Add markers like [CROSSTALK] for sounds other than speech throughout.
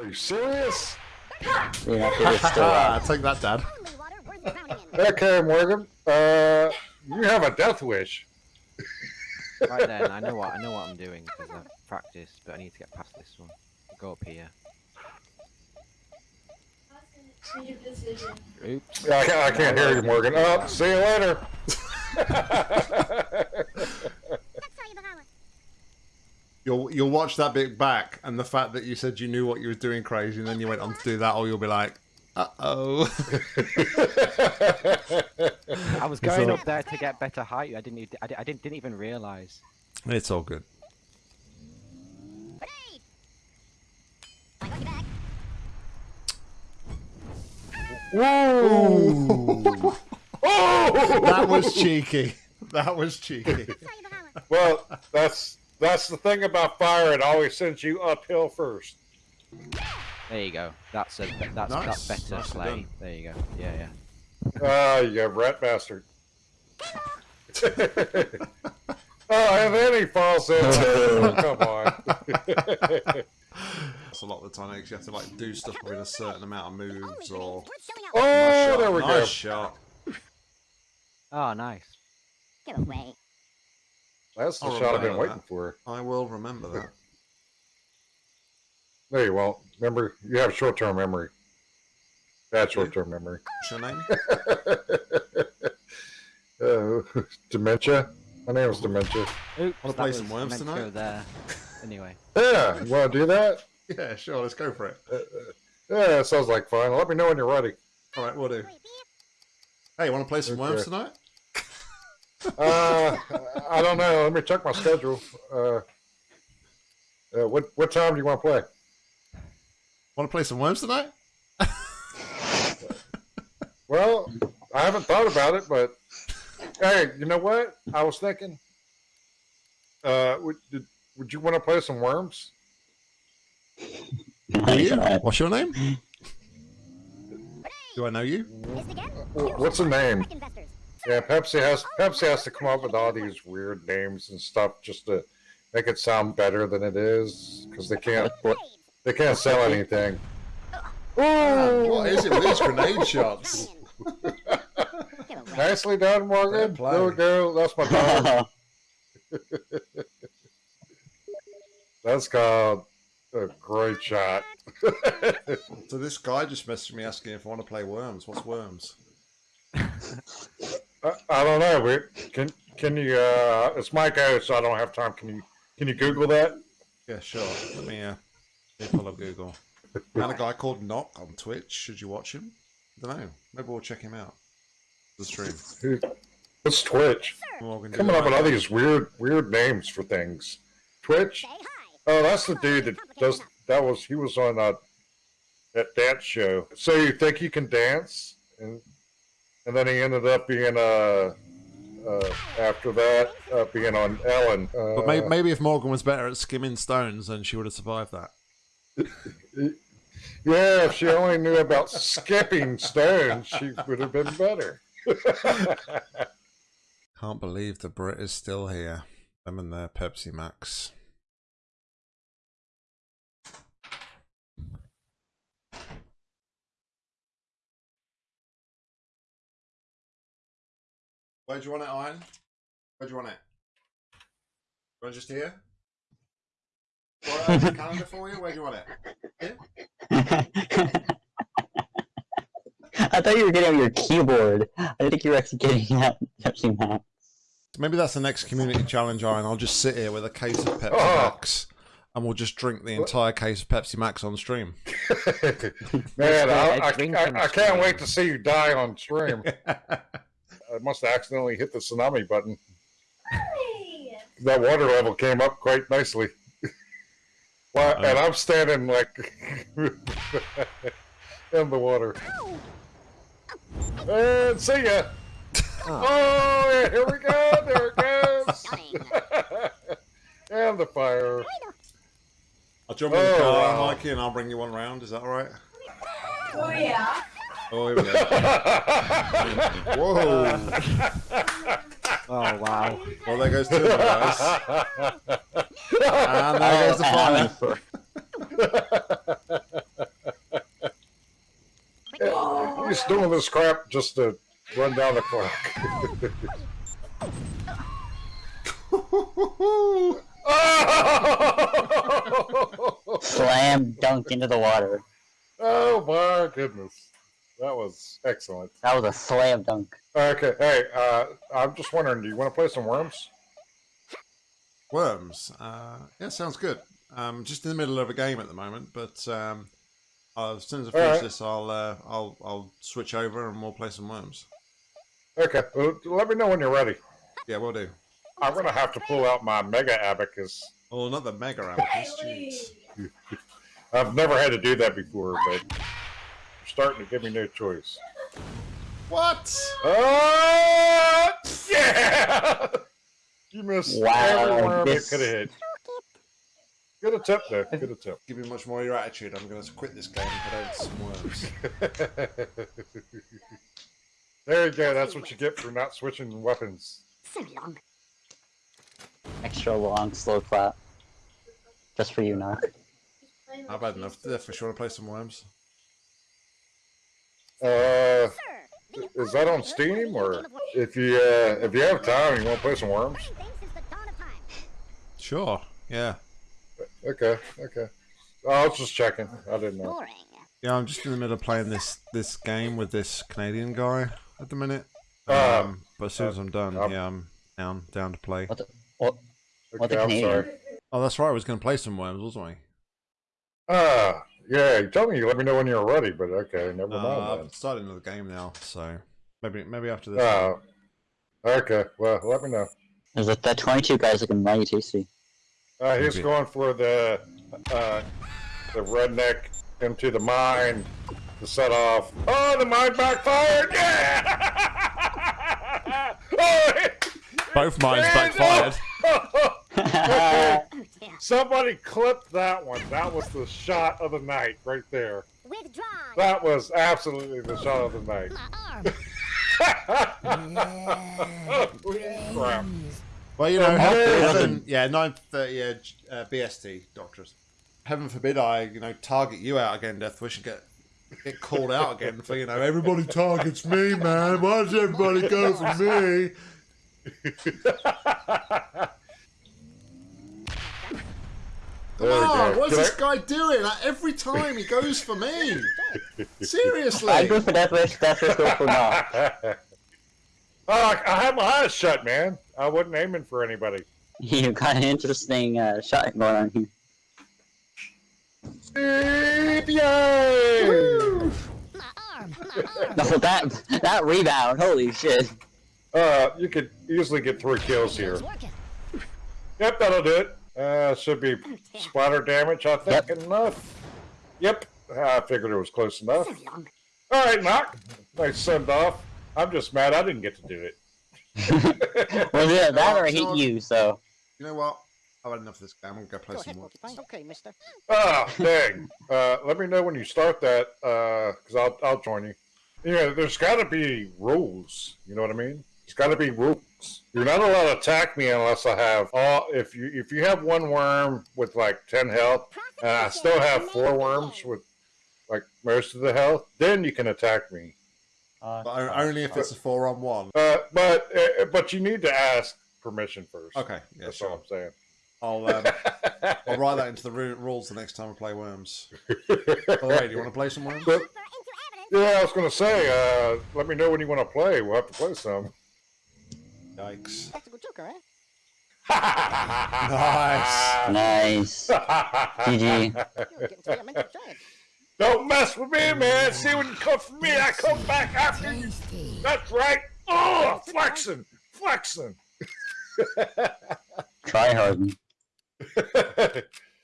Are you serious? [LAUGHS] Yeah, it's still [LAUGHS] Ah, take that, Dad. Okay, Morgan. Uh, you have a death wish. Right then, I know what I know what I'm doing because I've practiced, but I need to get past this one. Go up here. Oops. I can't, I can't hear you, Morgan. Oh, see you later. [LAUGHS] You'll you'll watch that bit back, and the fact that you said you knew what you were doing crazy, and then you went on to do that, or you'll be like, uh oh. [LAUGHS] I was going up there to get better height. I didn't. e- I, di- I didn't. Didn't even realize. it's all good. Ooh. [LAUGHS] that was [LAUGHS] cheeky. That was cheeky. Well, that's that's the thing about fire. It always sends you uphill first. There you go. That's a. That's Nice. that's better Nicely play. done. There you go. Yeah, yeah. Ah, you rat bastard. [LAUGHS] oh, and then he falls in. Oh, come on. [LAUGHS] That's a lot of the time. You have to like do stuff with a certain amount of moves, or Oh, Nice there we shot, go. nice shot. Oh, nice. Get away. That's the I'll shot I've been waiting that. for. I will remember that. [LAUGHS] No, you won't. Remember, you have short-term memory. Bad short-term memory. What's your name? [LAUGHS] Uh, dementia. My name is Dementia. Oops. Wanna play some worms meant to tonight? Go there. Anyway. [LAUGHS] Yeah, you want to do that? Yeah, sure. Let's go for it. Yeah, sounds like fun. Let me know when you're ready. All right, we'll do. Hey, you want to play some worms tonight? Uh, I don't know. Let me check my schedule. Uh, uh, what what time do you want to play? Want to play some worms tonight? [LAUGHS] Well, I haven't thought about it, but hey, you know what? I was thinking. Uh, would did, would you want to play some worms? Do you? What's your name? Do I know you? What's the name? Yeah, Pepsi has Pepsi has to come up with all these weird names and stuff just to make it sound better than it is because they can't they can't sell anything. What is it with these grenade shots? [LAUGHS] Nicely done, Morgan. Fair. There we go. That's my dog. [LAUGHS] That's called a great shot. So this guy just messaged me asking if I want to play worms. What's worms? [LAUGHS] I, I don't know. But can can you? Uh, it's my go, so I don't have time. Can you can you Google that? Yeah, sure. Let me uh, let me pull up Google. And a guy called Knock on Twitch. Should you watch him? I don't know. Maybe we'll check him out. The stream. Who- What's Twitch? Morgan, do Coming up with all these weird weird names for things. Twitch. Oh, that's the dude that does. That was he was on uh, that dance show. So you think you can dance, and and then he ended up being uh, uh after that uh, being on Ellen. Uh, But maybe, maybe if Morgan was better at skimming stones, then she would have survived that. [LAUGHS] yeah, if she only knew about skipping stones, she would have been better. [LAUGHS] Can't believe the Brit is still here. Them and their Pepsi Max. Where do you want it, Iron? Where do you want it? You want it just here? Or I have a calendar for you? Where do you want it? [LAUGHS] I thought you were getting on your keyboard. I didn't think you were actually getting [LAUGHS] that Pepsi Max. Maybe that's the next community challenge, Iron. I'll just sit here with a case of Pepsi Oh. Max and we'll just drink the entire case of Pepsi Max on stream. [LAUGHS] Man, a I, I, drinking I, I can't wait to see you die on stream. I must have accidentally hit the tsunami button. That water level came up quite nicely. [LAUGHS] well, and uh. I'm standing like [LAUGHS] in the water. And see ya. Oh, yeah, here we go. There it goes. [LAUGHS] and the fire. I'll jump in the Oh, car, wow. Mikey, and I'll bring you one round. Is that all right? Oh yeah. Oh, here we go. [LAUGHS] Whoa. Oh wow. Oh, well, there goes two of ah, the oh, guys. And there goes [LAUGHS] the fire. He's doing this crap just to run down the clock. oh! Slam dunk into the water. oh my goodness. That was excellent. That was a slam dunk. Okay, hey, uh, I'm just wondering, do you want to play some worms? Worms. Uh, yeah, sounds good. I'm just in the middle of a game at the moment, but um, as soon as I finish Alright. this, I'll uh, I'll I'll switch over and we'll play some worms. Okay, well, let me know when you're ready. Yeah, we'll do. I'm gonna have to pull out my mega abacus. Oh, not the mega abacus. Jeez. [LAUGHS] I've never had to do that before, but you're starting to give me no choice. What? Oh, yeah! You missed Wow, every worm you this- could have hit. Good attempt, though. Good attempt. Give me much more of your attitude. I'm going to quit this game and head over to some worms. [LAUGHS] there you go. That's what you get for not switching weapons. So long. Extra long, slow clap. Just for you, Knock. I've had enough. Yeah, for sure to play some worms. Uh, is that on Steam or if you uh, if you have time, you want to play some worms? Sure. Yeah. Okay, okay. I was just checking. I didn't know. Yeah, I'm just in the middle of playing this this game with this Canadian guy at the minute. Uh, Um, but as soon as I'm done, um, yeah, I'm down down to play. What the, what, what Okay, the I'm Canadian? sorry. Oh, that's right. I was going to play some worms, wasn't I? Ah, yeah. tell me let me know when you're ready, but okay, never Uh, mind I've started another game now, so maybe maybe after this. Oh. Okay. Well, let me know. Is like that 22 guys looking mighty tasty. Uh, he's Maybe. going for the uh, the redneck into the mine to set off. Oh, the mine backfired! [LAUGHS] Yeah! oh, Both mines backfired. [LAUGHS] [LAUGHS] no! That's dear. Somebody clipped that one. That was the shot of the night right there. Withdrawn. That was absolutely the shot of the night. My arm. [LAUGHS] Holy crap. Well, you know, heaven, heaven. heaven- yeah, nine thirty, uh, uh, BST, doctors. Heaven forbid I, you know, target you out again, Death. Deathwish, and get get called out again for you know everybody targets me, man. Why does everybody go for me? [LAUGHS] There we Oh, what's Can this I- guy doing? Like, every time he goes for me. [LAUGHS] Seriously. I go for Deathwish, Deathwish goes for Knock. oh, [LAUGHS] I had my eyes shut, man. I wasn't aiming for anybody. [LAUGHS] You got an interesting uh, shot going on here. Yay! My arm. My arm. No, that that rebound, holy shit. Uh, you could easily get three kills here. Yep, that'll do it. Uh, should be splatter damage, I think, enough. Yep, I figured it was close enough. So. All right, knock. Nice send off. I'm just mad I didn't get to do it. [LAUGHS] well, yeah, that or I hit you, so. You know what? I've had enough of this game. I'm gonna go play Go some ahead, more. Porcupine. Okay, mister. Ah, dang. Uh, let me know when you start that, uh, cause I'll I'll join you. Yeah, there's got to be rules. You know what I mean? There's got to be rules. You're not allowed to attack me unless I have all. If you if you have one worm with like ten health, and I still have four worms with like most of the health, then you can attack me. Uh, But only if it's a four on one. Uh, but uh, but you need to ask permission first. Okay, yeah, That's all. I'm saying. I'll um, I'll write that into the rules the next time I play Worms. By the way, do you want to play some Worms? But- Offer into evidence. yeah, I was gonna say. Uh, let me know when you want to play. We'll have to play some. Yikes! Tactical joker, eh? [LAUGHS] Nice. nice. GG. [LAUGHS] You're getting to be a mental giant. Don't mess with me, man. See when you come for me, I come back after you. That's right. Oh, flexing, flexing. [LAUGHS] Try hard.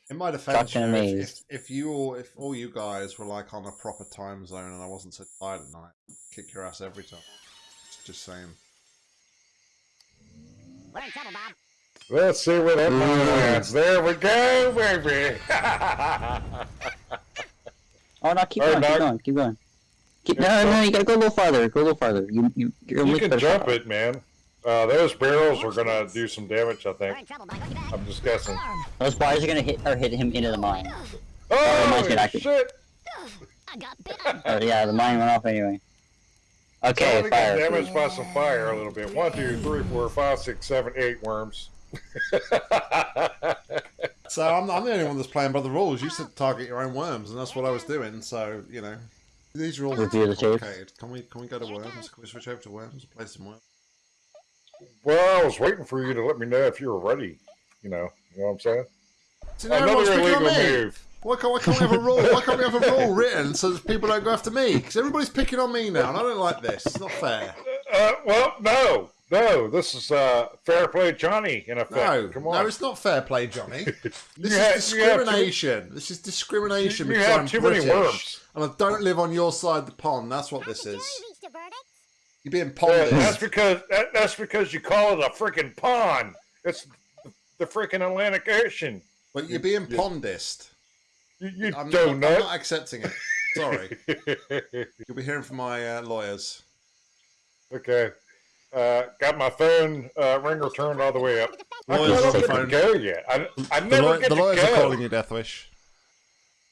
In my defense, you know, if, if, you all, if all you guys were like on a proper time zone and I wasn't so tired at night, I'd kick your ass every time. Just, just saying. We're in trouble, Bob. Let's see what that lands. There we go, baby. [LAUGHS] Oh no, keep Alright, going, keep Doc. going, keep going. Keep, Yeah, no, no, you gotta go a little farther. Go a little farther. You, you, you're you can jump shot. it, man. Uh, those barrels are gonna do some damage, I We're think. in trouble, Bob. Got your back. I'm just guessing. Those bars are gonna hit or hit him into the mine. mine's Oh gonna shit! I got bitten. Oh yeah, the mine went off anyway. Okay, Somebody got fire. damaged by some fire a little bit. One, two, three, four, five, six, seven, eight worms. [LAUGHS] So I'm, I'm the only one that's playing by the rules. You said target your own worms, and that's what I was doing. So you know, these rules are Review the tape. complicated. Can we can we go to worms? Can we switch over to worms? Play some worms. well, I was waiting for you to let me know if you were ready. You know, you know what I'm saying? See, Another illegal move. Why can't, why can't we have a rule? Why can't we have a rule [LAUGHS] written so that people don't go after me? Because everybody's picking on me now, and I don't like this. It's not fair. Uh, well, no, no. This is uh, fair play, Johnny. In effect, No, come on. no, it's not fair play, Johnny. [LAUGHS] This You have- is you have too- discrimination. This is discrimination You because have I'm too British, many worms. and I don't live on your side of the pond. That's what this is. reached a verdict. You're being Yeah, ponded. that's because that, that's because you call it a freaking pond. It's the freaking Atlantic Ocean. But you're being Yeah. pondist. You, you I'm, don't not, I'm know. not accepting it. Sorry. [LAUGHS] You'll be hearing from my uh, lawyers. okay. Uh, got my phone uh, ringer turned all the way up. I Lawyers don't on the get to go yet. I, I The, never law- get the to lawyers go. are calling you, Deathwish.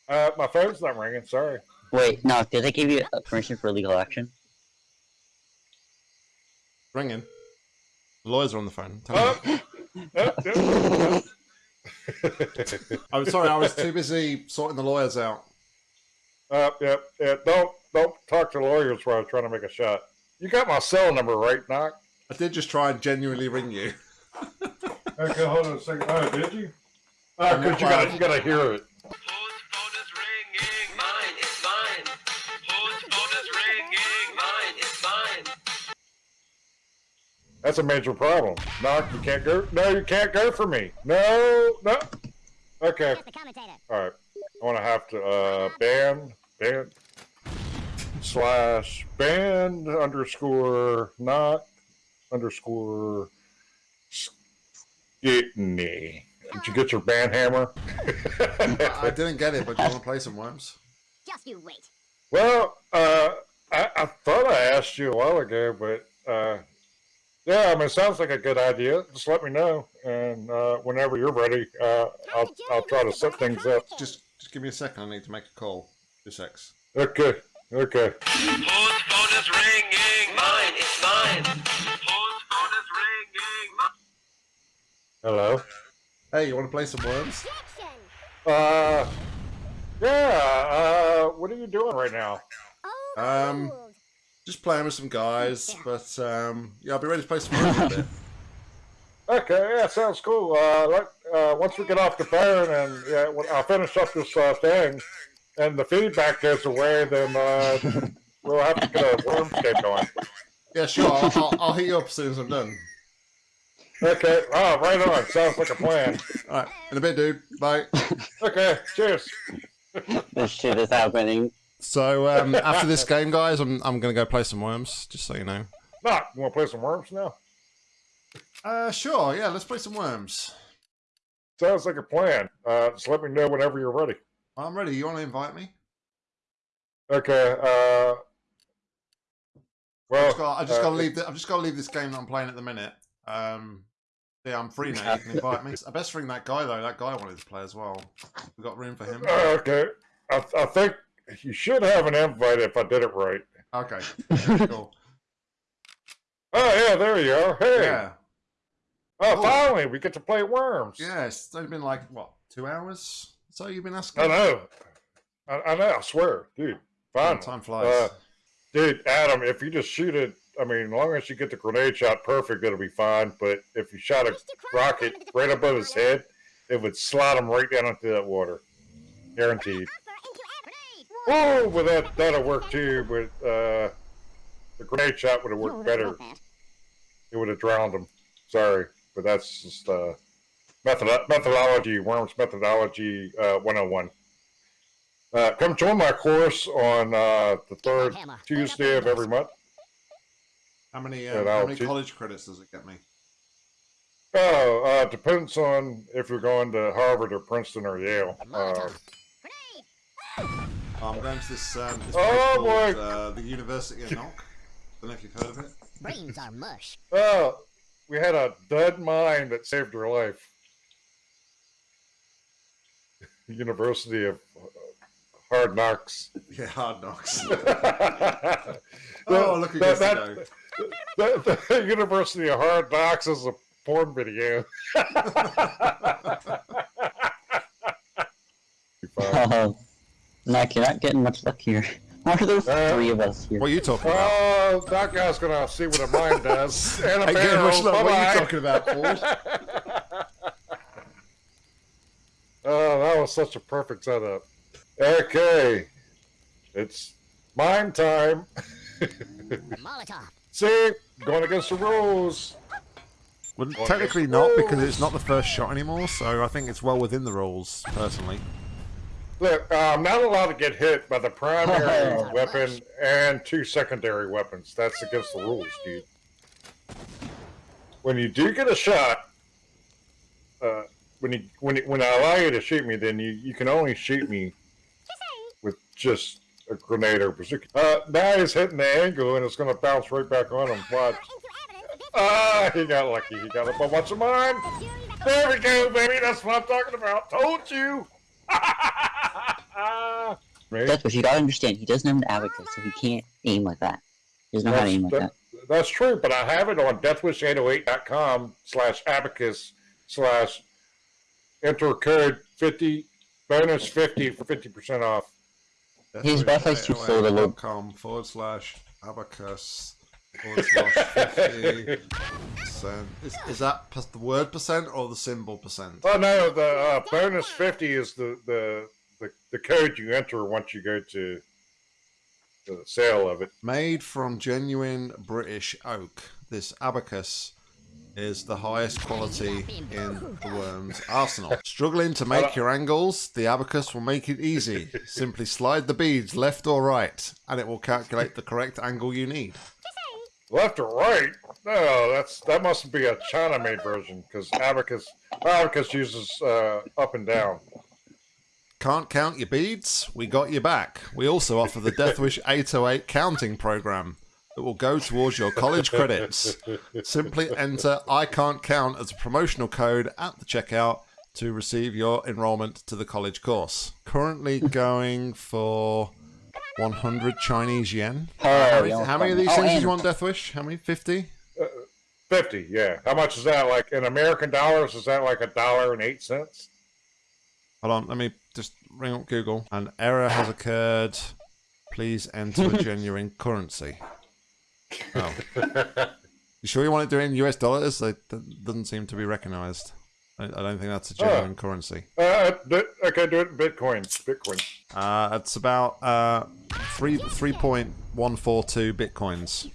Uh, my phone's not ringing. Sorry. Wait, no, did they give you uh, permission for legal action? Ringing. The lawyers are on the phone. Tell me. oh, [LAUGHS] [LAUGHS] I'm sorry, I was too busy sorting the lawyers out. Uh, yeah, yeah. Don't don't talk to lawyers while I was trying to make a shot. You got my cell number, right, Knock? I did just try and genuinely ring you. [LAUGHS] Okay, hold on a second. Oh, did you? Uh, I'm cause not you gotta loud. you gotta hear it. That's a major problem. Knock, you can't go. No, you can't go for me. No, no. Okay, That's the commentator. all right. I want to have to uh ban ban slash ban underscore not underscore skitney. Did you get your band hammer? [LAUGHS] I didn't get it, but do you want to play some worms? Just you wait. Well, uh, I, I thought I asked you a while ago, but uh, yeah, I mean, it sounds like a good idea. Just let me know, and uh, whenever you're ready, uh, I'll I'll try to set things up. Just just give me a second. I need to make a call. Two X. Okay, okay. Whose phone is ringing? Mine, it's mine. Whose phone is ringing? Hello. Hey, you want to play some worms? Objection. Uh, yeah. Uh, what are you doing right now? Um, Overruled. Just playing with some guys, but um, yeah, I'll be ready to play some worms in a bit. [LAUGHS] Okay, yeah, sounds cool. Uh, like, uh, once we get off the phone and yeah, when I'll finish up this uh, thing, and the feedback goes away, then uh, [LAUGHS] we'll have to get a wormscape going. Yeah, sure. I'll, I'll, I'll hit you up as soon as I'm done. Okay. Oh, right on. Sounds like a plan. All right, in a bit, dude. Bye. Okay. Cheers. This shit is happening. So um, after this game, guys, I'm I'm gonna go play some worms, just so you know. Knock. You want to play some worms now? Uh, sure. Yeah, let's play some worms. Sounds like a plan. Uh, just let me know whenever you're ready. I'm ready. You want to invite me? Okay. Uh, I well, just got, I just uh, got to leave. The, I've just got to leave this game that I'm playing at the minute. Um, yeah, I'm free now. You can invite me. I best ring that guy though. That guy wanted to play as well. We got room for him. uh, okay. I, I think you should have an invite if I did it right. Okay. Yeah, cool. [LAUGHS] Oh yeah, there you are. Hey. Yeah. Oh, Cool. finally, we get to play worms. Yeah. It's only been like what two hours? So you've been asking. I know. I, I know. I swear, dude. Fine. Time flies. Uh, Dude, Adam, if you just shoot it, I mean, as long as you get the grenade shot perfect, it'll be fine. But if you shot a rocket welcome to the right above his head, it would slide him right down into that water. Guaranteed. Upper into air. Oh, well, that, that'll work too, but uh, the grenade shot would have worked that's better. It would have drowned him. Sorry, but that's just uh, method methodology, Worms methodology uh, 101. Uh, come join my course on uh, the third Tuesday of every month. how many? yeah, Um, how many college credits does it get me? Oh, uh, depends on if you're going to Harvard or Princeton or Yale. Uh, Molotov. Grenade. I'm going to this. Um, this Oh, place boy. called, uh, the University of Knock. Don't know if you've heard of it. Brains are mush. oh, we had a dud mine that saved her life. [LAUGHS] University of uh, Hard Knocks. Yeah, hard knocks. oh, [LAUGHS] oh, look who gets to go. the, [LAUGHS] the University of Hard Knocks is a porn video. Oh, Mac, you're not getting much luckier. Why [LAUGHS] are there Uh, three of us here? What are you talking about? Oh, that guy's gonna see what a mine does. [LAUGHS] And a Hey, get barrel. much luck. What are you talking about, [LAUGHS] Paul? Oh, that was such a perfect setup. Okay, it's mine time. Molotov. See, going against the rules. Well, technically not, because it's not the first shot anymore, so I think it's well within the rules, personally. Look, I'm not allowed to get hit by the primary Oh. weapon and two secondary weapons. That's against the rules, dude. When you do get a shot, uh, when you when it, when I allow you to shoot me, then you, you can only shoot me with just a grenade or bazooka. Uh, now he's hitting the angle and it's going to bounce right back on him. Watch. Ah, he got lucky. He got a whole bunch of mine. There we go, baby. That's what I'm talking about. Told you. Me? That's what you gotta understand. He doesn't have an abacus, so he can't aim like that. He doesn't know how to aim like that. That's true, but I have it on deathwish808.com slash abacus slash enter code 50 bonus 50 for 50% off. His Wi-Fi's too slow to load. Com forward slash abacus forward slash 50 percent. Is, is that the word percent or the symbol percent? Oh no, the uh, bonus 50 is the, the, the, code you enter once you go to the sale of it. Made from genuine British oak, this abacus is the highest quality in the worm's arsenal. Struggling to make your angles? The abacus will make it easy. Simply slide the beads left or right, and it will calculate the correct angle you need. Left or right? No, that's that must be a China-made version because abacus abacus uses uh, up and down. Can't count your beads? We got you back. We also offer the Deathwish 808 counting program that will go towards your college credits. Simply enter I can't count as a promotional code at the checkout to receive your enrollment to the college course. Currently going for 100 Chinese yen. Oh, How many, how many of these. Oh, things do you want, Deathwish? How many? 50? Uh, 50, yeah. How much is that? Like in American dollars, is that like a dollar and eight cents? Hold on, let me just ring up Google. An error has occurred. Please enter a genuine currency. [LAUGHS] Oh. You sure you want to do it in US dollars? It that doesn't seem to be recognized. I, I don't think that's a genuine currency. Uh, do, okay, do it in Bitcoin. Bitcoin. Uh, it's about uh, three three point one four two bitcoins.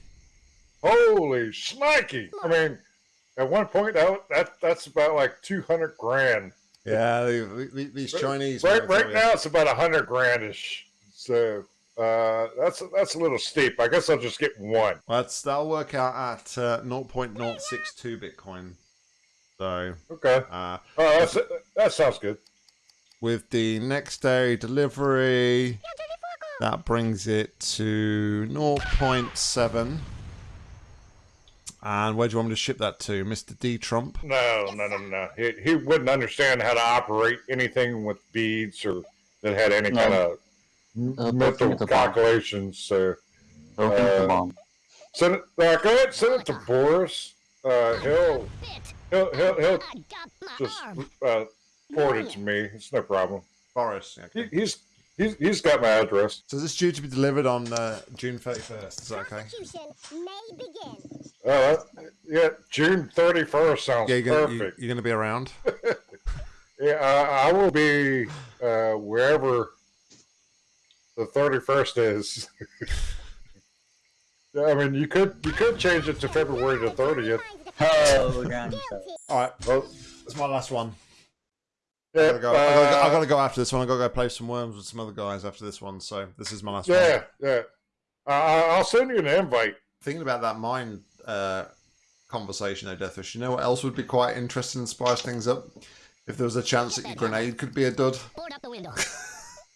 Holy shnikey! I mean, at one point, that, that that's about like 200 grand. Yeah, the- the- these Chinese. Right, right tell you. now, it's about a hundred grandish. So uh, that's that's a little steep. I guess I'll just get one. That's that'll work out at uh, 0.062 bitcoin. So Okay. uh, Oh, that's, that sounds good. with the next day delivery, that brings it to 0.7. And where do you want me to ship that to, Mr. D Trump? No, no, no, no. He, he wouldn't understand how to operate anything with beads or that had any No. kind of Uh, mental both of the calculations. So Open Uh, send it. Uh, go ahead, send it to Boris. Uh, he'll he'll he'll, he'll I got my just arm. uh, forward it to me. It's no problem. Boris. He, he's he's he's got my address. So this is due to be delivered on uh, June 31st. Is that okay? Execution may begin. Uh, yeah, June thirty first sounds Yeah, you're gonna, perfect. you're gonna be around. [LAUGHS] Yeah, I, I will be uh, wherever the thirty first is. Yeah, [LAUGHS] I mean, you could you could change it to February the thirtieth. Oh, ground All right, Well, that's my last one. I yeah, gotta, go. I, gotta, I uh, gotta go after this one. I gotta go play some worms with some other guys after this one. So this is my last one. yeah, yeah. Uh, I'll send you an invite. Thinking about that mine uh, conversation, though, Deathwish. You know what else would be quite interesting and spice things up? If there was a chance that your grenade could be a dud. [LAUGHS] Board up the window. [LAUGHS]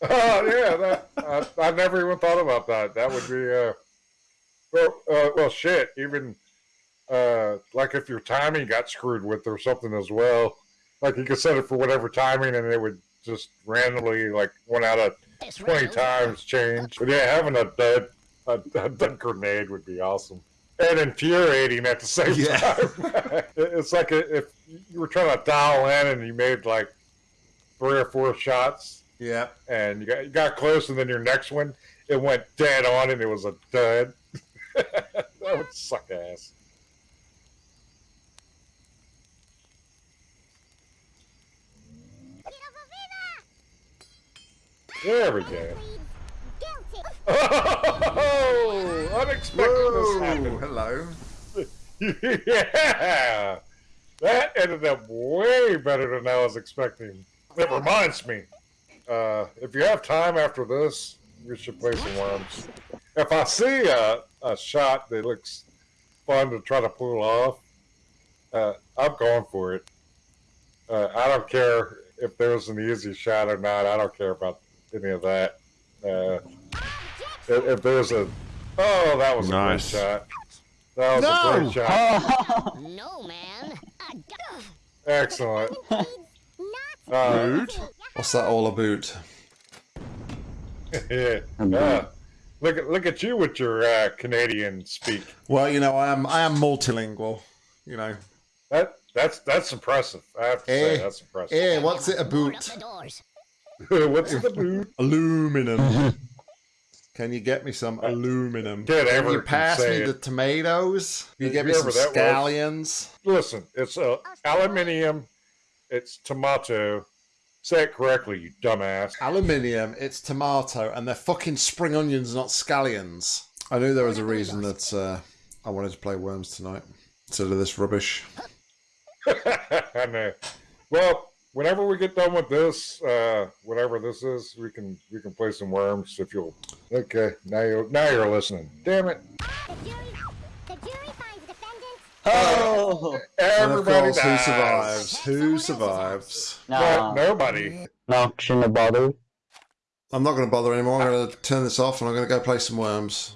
Oh yeah, that, I, I never even thought about that. That would be uh, well, uh, well, shit. Even uh, like if your timing got screwed with or something as well, like you could set it for whatever timing, and it would just randomly like one out of 20 times change. But yeah, having a dead, a, a dead grenade would be awesome. And infuriating at the same Yeah. time. [LAUGHS] It's like if you were trying to dial in and you made like three or four shots Yeah. and you got, you got close and then your next one, it went dead on and it was a dud. [LAUGHS] that would suck ass. There we go. Oh, unexpected happened. hello. [LAUGHS] yeah, that ended up way better than I was expecting. It reminds me, uh, if you have time after this, you should play some worms. If I see a, a shot that looks fun to try to pull off, uh, I'm going for it. Uh, I don't care if there's an easy shot or not. I don't care about any of that. Uh, if, if there's a, oh, that was Nice. a great shot. That was a No! great shot. Oh, [LAUGHS] No, man. Excellent. [LAUGHS] Not Uh, Rude. What's that all about? [LAUGHS] yeah. Uh, look at look at you with your uh, Canadian speak. Well, you know, I am I am multilingual. You know. That that's that's impressive. I have to Eh, say that's impressive. Hey, what's it Board about? Up the doors. [LAUGHS] What's the boot? Aluminum. [LAUGHS] Can you get me some aluminum? Can't Can you pass say me it. the tomatoes? Can you get me some Whoever that was. scallions? Listen, it's uh, aluminium. It's tomato. Say it correctly, you dumbass. Aluminium, it's tomato, and they're fucking spring onions, not scallions. I knew there was a reason that uh, I wanted to play Worms tonight instead of this rubbish. [LAUGHS] I know. Well, whenever we get done with this, uh, whatever this is, we can we can play some worms if you'll. Okay, now you now you're listening. Damn it! The jury. The jury finds defendant. oh, And [LAUGHS] of Everybody course, who survives? Who survives? But no, nobody. no, shouldn't have bothered. I'm not going to bother anymore. I'm going to turn this off and I'm going to go play some Worms.